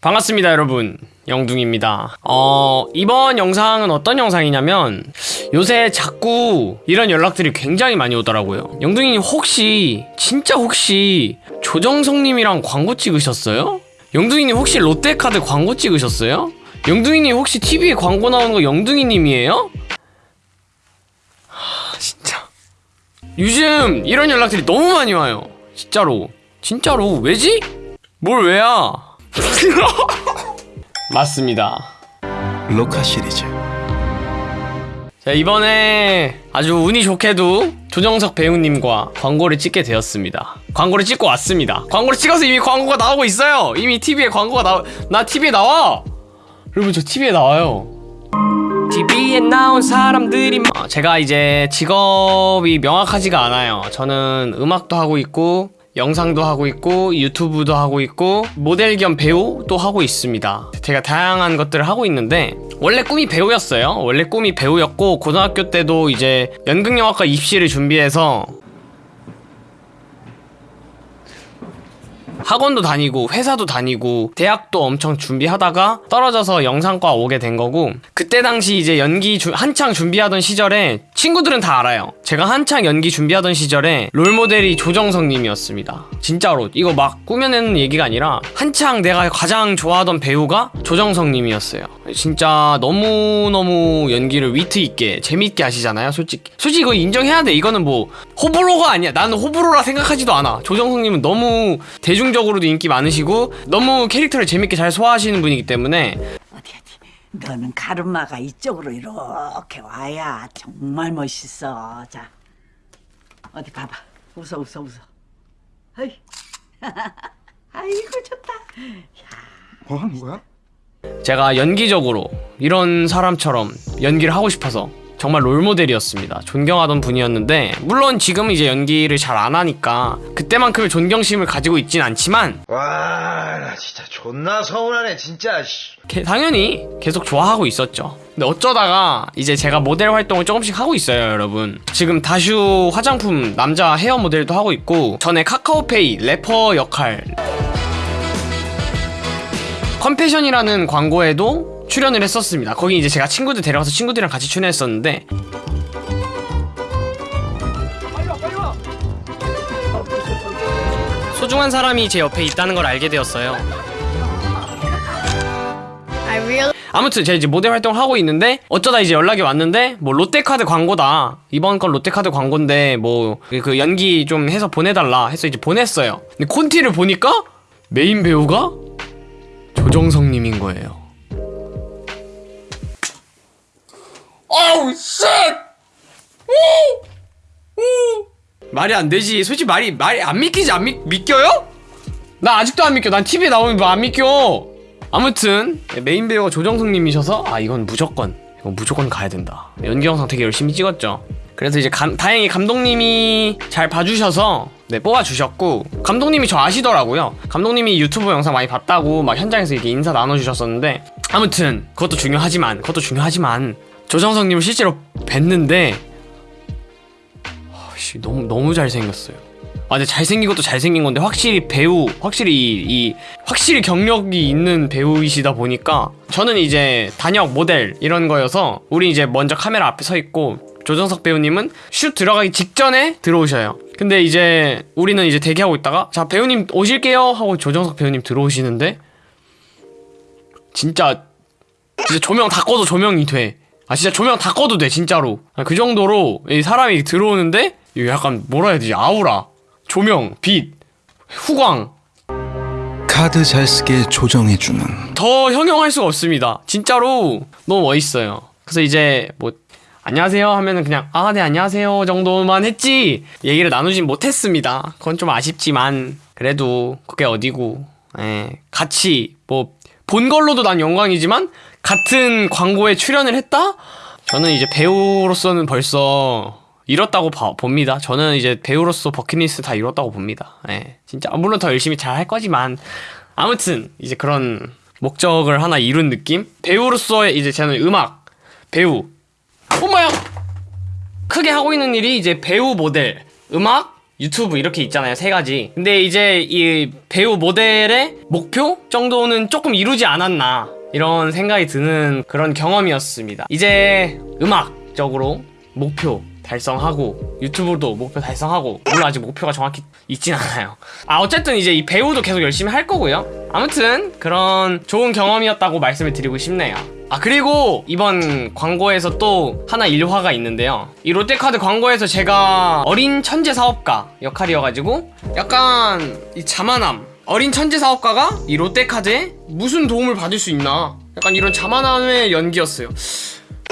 반갑습니다 여러분 영둥입니다 어 이번 영상은 어떤 영상이냐면 요새 자꾸 이런 연락들이 굉장히 많이 오더라고요 영둥이님 혹시 진짜 혹시 조정석님이랑 광고 찍으셨어요? 영둥이님 혹시 롯데카드 광고 찍으셨어요? 영둥이님 혹시 TV에 광고 나오는 거 영둥이님이에요? 하 진짜 요즘 이런 연락들이 너무 많이 와요 진짜로 진짜로 왜지? 뭘 왜야? 맞습니다. 로카 시리즈 자, 이번에 아주 운이 좋게도 조정석 배우님과 광고를 찍게 되었습니다. 광고를 찍고 왔습니다. 광고를 찍어서 이미 광고가 나오고 있어요. 이미 TV에 광고가 나, 나 TV에 나와! 여러분, 저 TV에 나와요. TV에 나온 사람들이 어, 제가 이제 직업이 명확하지가 않아요. 저는 음악도 하고 있고 영상도 하고 있고 유튜브도 하고 있고 모델 겸 배우도 하고 있습니다. 제가 다양한 것들을 하고 있는데 원래 꿈이 배우였어요. 원래 꿈이 배우였고 고등학교 때도 이제 연극영화과 입시를 준비해서 학원도 다니고 회사도 다니고 대학도 엄청 준비하다가 떨어져서 영상과 오게 된 거고 그때 당시 이제 연기 주- 한창 준비하던 시절에 친구들은 다 알아요. 제가 한창 연기 준비하던 시절에 롤모델이 조정석 님이었습니다. 진짜로 이거 막 꾸며내는 얘기가 아니라 한창 내가 가장 좋아하던 배우가 조정석 님이었어요. 진짜 너무너무 연기를 위트 있게 재밌게 하시잖아요 솔직히. 솔직히 이거 인정해야 돼. 이거는 뭐 호불호가 아니야. 나는 호불호라 생각하지도 않아. 조정석 님은 너무 대중적으로도 인기 많으시고 너무 캐릭터를 재밌게 잘 소화하시는 분이기 때문에 너는 가르마가 이쪽으로 이렇게 와야 정말 멋있어. 자 어디 봐봐. 웃어 웃어 웃어. 아이. 아이고 좋다. 뭐 하는 거야? 제가 연기적으로 이런 사람처럼 연기를 하고 싶어서 정말 롤모델이었습니다. 존경하던 분이었는데 물론 지금 이제 연기를 잘 안 하니까 그때만큼의 존경심을 가지고 있진 않지만 와, 나 진짜 존나 서운하네, 진짜. 씨. 게- 당연히 계속 좋아하고 있었죠. 근데 어쩌다가 이제 제가 모델 활동을 조금씩 하고 있어요, 여러분. 지금 다슈 화장품 남자 헤어 모델도 하고 있고 전에 카카오페이 래퍼 역할 컴패션이라는 광고에도 출연을 했었습니다. 거기 이제 제가 친구들 데려가서 친구들이랑 같이 출연했었는데 소중한 사람이 제 옆에 있다는 걸 알게 되었어요. 아무튼 제가 이제 모델 활동을 하고 있는데 어쩌다 이제 연락이 왔는데 뭐 롯데카드 광고다. 이번 건 롯데카드 광고인데 뭐 그 연기 좀 해서 보내달라 해서 이제 보냈어요. 근데 콘티를 보니까 메인 배우가 조정석님인 거예요. 어우 shit 말이 안 되지. 솔직히 말이 말이 안 믿기지? 안 믿, 믿겨요? 나 아직도 안 믿겨. 난 TV에 나오는 거안 믿겨. 아무튼 메인 배우가 조정석님이셔서 아 이건 무조건 이건 무조건 가야 된다. 연기 영상 되게 열심히 찍었죠. 그래서 이제 감- 다행히 감독님이 잘 봐주셔서 네 뽑아주셨고 감독님이 저 아시더라고요. 감독님이 유튜브 영상 많이 봤다고 막 현장에서 이렇게 인사 나눠주셨었는데 아무튼 그것도 중요하지만 그것도 중요하지만 조정석님을 실제로 뵀는데 씨 너무 너무 잘생겼어요. 아 근데 잘생긴 것도 잘생긴 건데 확실히 배우 확실히 이, 이 확실히 경력이 있는 배우이시다 보니까 저는 이제 단역 모델 이런 거여서 우리 이제 먼저 카메라 앞에 서 있고 조정석 배우님은 슛 들어가기 직전에 들어오셔요. 근데 이제 우리는 이제 대기하고 있다가 자 배우님 오실게요 하고 조정석 배우님 들어오시는데 진짜 진짜 조명 다 꺼도 조명이 돼. 아 진짜 조명 다 꺼도 돼 진짜로. 아, 그 정도로 이 사람이 들어오는데 이거 약간 뭐라 해야 되지 아우라, 조명, 빛, 후광 카드 잘 쓰게 조정해주는 더 형용할 수가 없습니다. 진짜로 너무 멋있어요. 그래서 이제 뭐 안녕하세요 하면은 그냥 아 네 안녕하세요 정도만 했지 얘기를 나누진 못했습니다. 그건 좀 아쉽지만 그래도 그게 어디고 예, 같이 뭐 본 걸로도 난 영광이지만 같은 광고에 출연을 했다? 저는 이제 배우로서는 벌써 이뤘다고 봐- 봅니다. 저는 이제 배우로서 버킷리스트 다 이뤘다고 봅니다. 예, 진짜 물론 더 열심히 잘 할 거지만 아무튼 이제 그런 목적을 하나 이룬 느낌? 배우로서의 이제 저는 음악, 배우. 엄마야! 크게 하고 있는 일이 이제 배우 모델, 음악, 유튜브 이렇게 있잖아요 세 가지 근데 이제 이 배우 모델의 목표 정도는 조금 이루지 않았나 이런 생각이 드는 그런 경험이었습니다 이제 음악적으로 목표 달성하고 유튜브도 목표 달성하고 물론 아직 목표가 정확히 있진 않아요. 아 어쨌든 이제 이 배우도 계속 열심히 할 거고요. 아무튼 그런 좋은 경험이었다고 말씀을 드리고 싶네요. 아 그리고 이번 광고에서 또 하나 일화가 있는데요. 이 롯데카드 광고에서 제가 어린 천재 사업가 역할이어가지고 약간 이 자만함. 어린 천재 사업가가 이 롯데카드에 무슨 도움을 받을 수 있나? 약간 이런 자만함의 연기였어요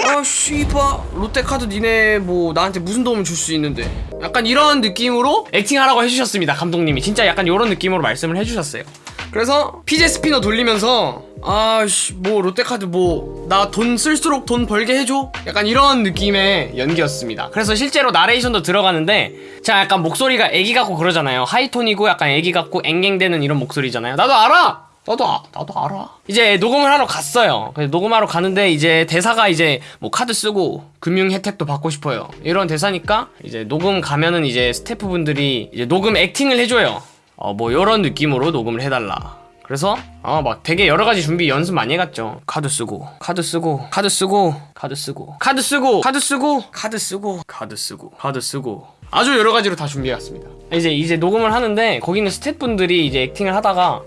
아 씨바. 롯데카드 니네 뭐 나한테 무슨 도움을 줄 수 있는데. 약간 이런 느낌으로 acting하라고 해주셨습니다 감독님이. 진짜 약간 이런 느낌으로 말씀을 해주셨어요. 그래서 fidget spinner 돌리면서 아씨 뭐 롯데카드 뭐 나 돈 쓸수록 돈 벌게 해줘? 약간 이런 느낌의 연기였습니다. 그래서 실제로 나레이션도 들어가는데 제가 약간 목소리가 애기 같고 그러잖아요. high tone이고 약간 애기 같고 앵앵대는 이런 목소리잖아요. 나도 알아 나도 아, 나도 알아. 이제 녹음을 하러 갔어요. 녹음하러 가는데 이제 대사가 이제 뭐 카드 쓰고 금융 혜택도 받고 싶어요. 이런 대사니까 이제 녹음 가면은 이제 스태프분들이 이제 녹음 acting을 해줘요. 어 뭐 이런 느낌으로 녹음을 해달라. 그래서 어 막 되게 여러 가지 준비 연습 많이 해갔죠. 카드 쓰고 카드 쓰고 카드 쓰고 카드 쓰고 카드 쓰고 카드 쓰고 카드 쓰고 카드 쓰고 카드 쓰고 아주 여러 가지로 다 준비해갔습니다. 이제 이제 녹음을 하는데 거기는 스태프분들이 이제 acting을 하다가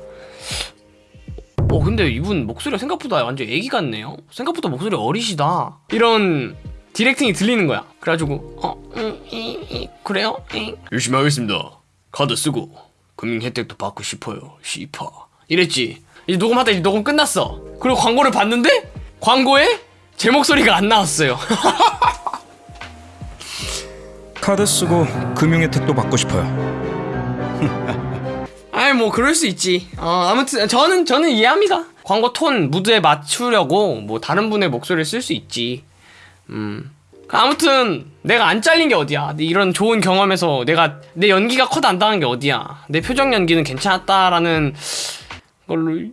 어 근데 이분 목소리가 생각보다 완전 애기 같네요. 생각보다 목소리 어리시다. 이런 directing이 들리는 거야. 그래가지고 어 음, 이, 이, 그래요? 이. 열심히 하겠습니다. 카드 쓰고 금융 혜택도 받고 싶어요. 시파. 이랬지. 이제 녹음하다 이제 녹음 끝났어. 그리고 광고를 봤는데 광고에 제 목소리가 안 나왔어요. 카드 쓰고 금융 혜택도 받고 싶어요. 아이 뭐 그럴 수 있지. 어 아무튼 저는 저는 이해합니다. 광고 톤 무드에 맞추려고 뭐 다른 분의 목소리를 쓸 수 있지. 음. 아무튼 내가 안 잘린 게 어디야. 이런 좋은 경험에서 내가 내 연기가 컷 안 당한 게 어디야. 내 표정 연기는 괜찮았다라는 걸로